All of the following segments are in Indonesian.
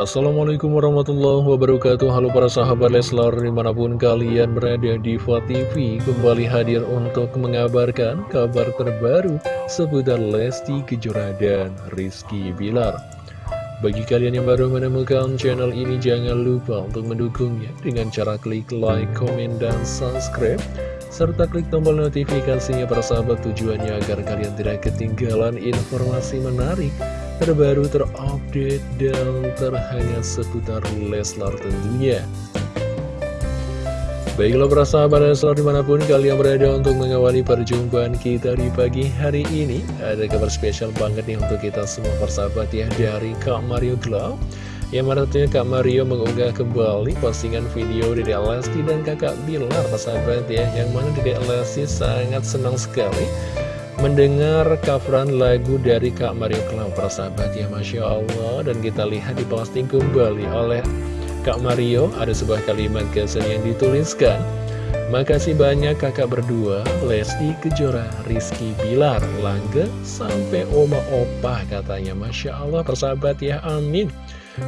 Assalamualaikum warahmatullahi wabarakatuh. Halo para sahabat Leslar di mana pun kalian berada di TV Kembali hadir untuk mengabarkan kabar terbaru seputar Lesti Kejora dan Rizky Bilar. Bagi kalian yang baru menemukan channel ini jangan lupa untuk mendukungnya Dengan cara klik like, komen, dan subscribe serta klik tombol notifikasinya para sahabat tujuannya agar kalian tidak ketinggalan informasi menarik terbaru, terupdate, dan terhangat seputar Leslar tentunya. Baiklah para sahabat Leslar di mana pun kalian berada untuk mengawali perjumpaan kita di pagi hari ini Ada kabar spesial banget nih untuk kita semua persahabat ya dari Kak Mario Glow Yang mana tentunya Kak Mario mengunggah kembali postingan video Dede Lesti dan kakak Bilar persahabat ya Yang mana Dede Lesti sangat senang sekali mendengar coveran lagu dari Kak Mario Cloud persahabat ya Masya Allah. Dan kita lihat di posting kembali oleh Kak Mario ada sebuah kalimat kesan yang dituliskan. Makasih banyak kakak berdua Lesti Kejora, Rizky Bilar, Langga sampai Oma Opa katanya. Masya Allah persahabat ya amin.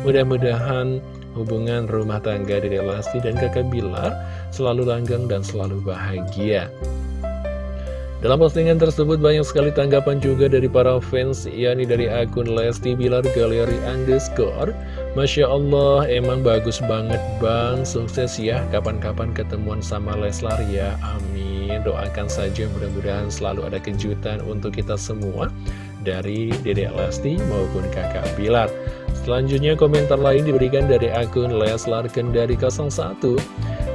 Mudah-mudahan hubungan rumah tangga dari Lesti dan kakak Bilar selalu langgeng dan selalu bahagia dalam postingan tersebut banyak sekali tanggapan juga dari para fans, yakni dari akun Lesti Bilar Galeri Underscore. Masya Allah, emang bagus banget bang, sukses ya, kapan-kapan ketemuan sama Leslar ya, amin. Doakan saja mudah-mudahan selalu ada kejutan untuk kita semua, dari Dedek Lesti maupun kakak Bilar. Selanjutnya komentar lain diberikan dari akun Leslar Kendari 01.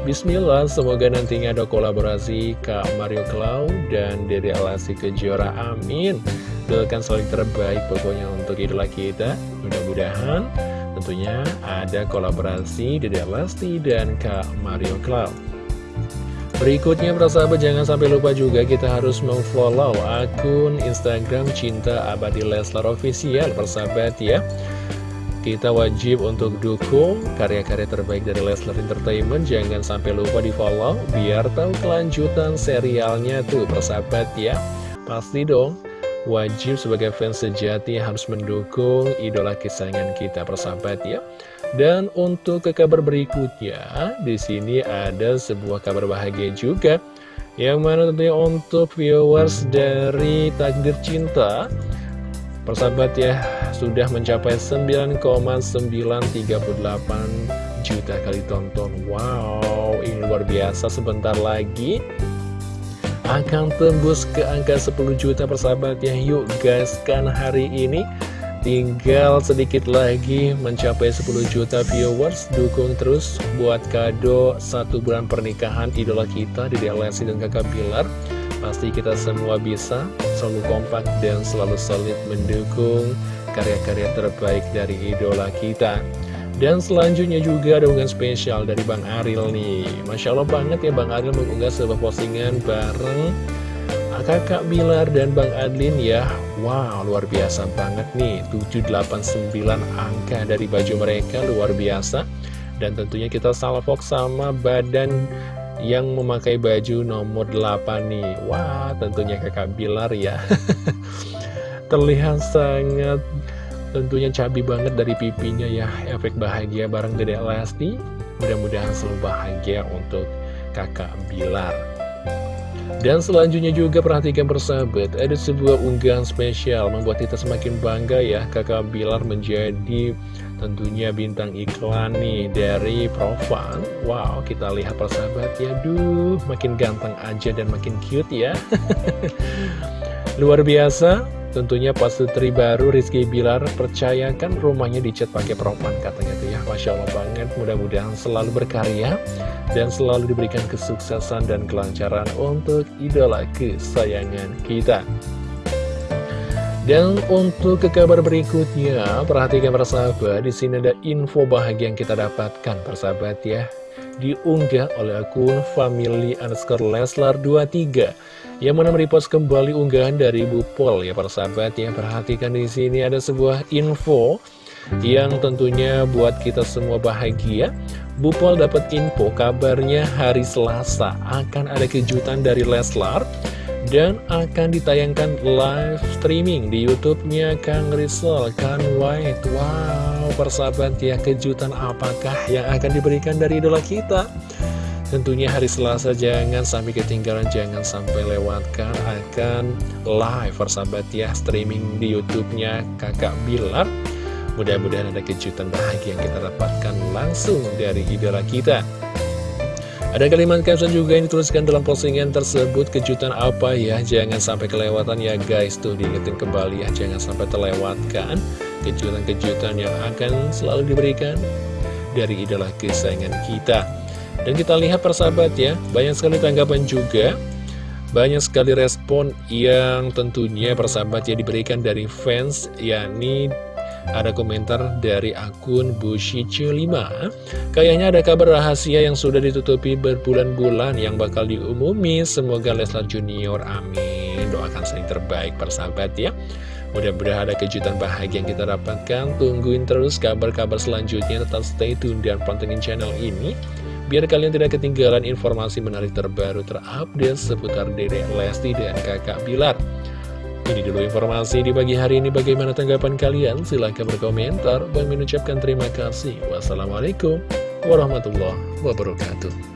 Bismillah, semoga nantinya ada kolaborasi Kak Mario Cloud dan Dede Alasi Kejora, amin. Doakan selalu terbaik pokoknya untuk idola kita. Mudah-mudahan tentunya ada kolaborasi Dede Alasti dan Kak Mario Cloud. Berikutnya persahabat jangan sampai lupa juga kita harus memfollow akun Instagram Cinta Abadi Leslar Official persahabat ya kita wajib untuk dukung karya-karya terbaik dari Leslar Entertainment. Jangan sampai lupa di follow Biar tahu kelanjutan serialnya tuh persahabat ya. Pasti dong Wajib sebagai fans sejati harus mendukung idola kesayangan kita persahabat ya. Dan untuk ke kabar berikutnya di sini ada sebuah kabar bahagia juga. Yang mana tentunya untuk viewers dari Takdir Cinta Persahabat ya, sudah mencapai 9,938 juta kali tonton. Wow, ini luar biasa. Sebentar lagi akan tembus ke angka 10 juta persahabat ya. Yuk guys, kan hari ini tinggal sedikit lagi mencapai 10 juta viewers. Dukung terus buat kado satu bulan pernikahan idola kita di Lesti dan kakak Bilar. Pasti kita semua bisa selalu kompak dan selalu solid mendukung karya-karya terbaik dari idola kita. Dan selanjutnya juga ada unggahan spesial dari Bang Aril nih. Masya Allah banget ya Bang Aril mengunggah sebuah postingan bareng kakak Bilar dan Bang Adlin ya. Wow, luar biasa banget nih. 789 angka dari baju mereka luar biasa. Dan tentunya kita salvok sama badan yang memakai baju nomor 8 nih. Wah tentunya kakak Bilar ya. Terlihat sangat tentunya cabi banget dari pipinya ya. Efek bahagia bareng Dede Lesti. Mudah-mudahan selalu bahagia untuk kakak Bilar dan selanjutnya juga perhatikan persahabat, ada sebuah unggahan spesial membuat kita semakin bangga ya kakak Bilar menjadi tentunya bintang iklan nih dari Profan. Wow kita lihat persahabat ya Duh makin ganteng aja dan makin cute ya. Luar biasa tentunya pas sutri baru Rizky Bilar percayakan rumahnya dicat pakai Profan katanya tuh ya Masya Allah banget mudah-mudahan selalu berkarya dan selalu diberikan kesuksesan dan kelancaran untuk idola kesayangan kita dan untuk ke kabar berikutnya, perhatikan persahabat, di sini ada info bahagia yang kita dapatkan persahabat ya. Diunggah oleh akun family underscore Leslar 23 yang mana merepost kembali unggahan dari Bu Pol ya persahabat ya. Perhatikan di sini ada sebuah info yang tentunya buat kita semua bahagia. Bu Pol dapat info kabarnya hari Selasa akan ada kejutan dari Leslar dan akan ditayangkan live streaming di YouTube-nya Kang Rizal, Kang White. Wow, persahabat ya, kejutan apakah yang akan diberikan dari idola kita? Tentunya hari Selasa jangan sampai ketinggalan, jangan sampai lewatkan akan live persahabat ya, streaming di YouTube-nya Kakak Bilar. Mudah-mudahan ada kejutan bahagia yang kita dapatkan langsung dari idola kita. Ada kalimat caption juga yang dituliskan dalam postingan tersebut Kejutan apa ya? Jangan sampai kelewatan ya guys. Tuh diingetin kembali ya Jangan sampai terlewatkan Kejutan-kejutan yang akan selalu diberikan Dari idola kesayangan kita. Dan kita lihat persahabat ya Banyak sekali tanggapan juga. Banyak sekali respon yang tentunya persahabat ya diberikan dari fans yakni ada komentar dari akun Bushicu5 Kayaknya ada kabar rahasia yang sudah ditutupi berbulan-bulan yang bakal diumumi. Semoga Leslar Junior, amin. Doakan sering terbaik persahabat ya. Mudah-mudahan ada kejutan bahagia yang kita dapatkan. Tungguin terus kabar-kabar selanjutnya. Tetap stay tune dan pantengin channel ini Biar kalian tidak ketinggalan informasi menarik terbaru terupdate seputar Dede Lesti dan kakak Bilar ini dulu informasi di pagi hari ini. Bagaimana tanggapan kalian? Silahkan berkomentar. Bang mengucapkan terima kasih. Wassalamualaikum warahmatullahi wabarakatuh.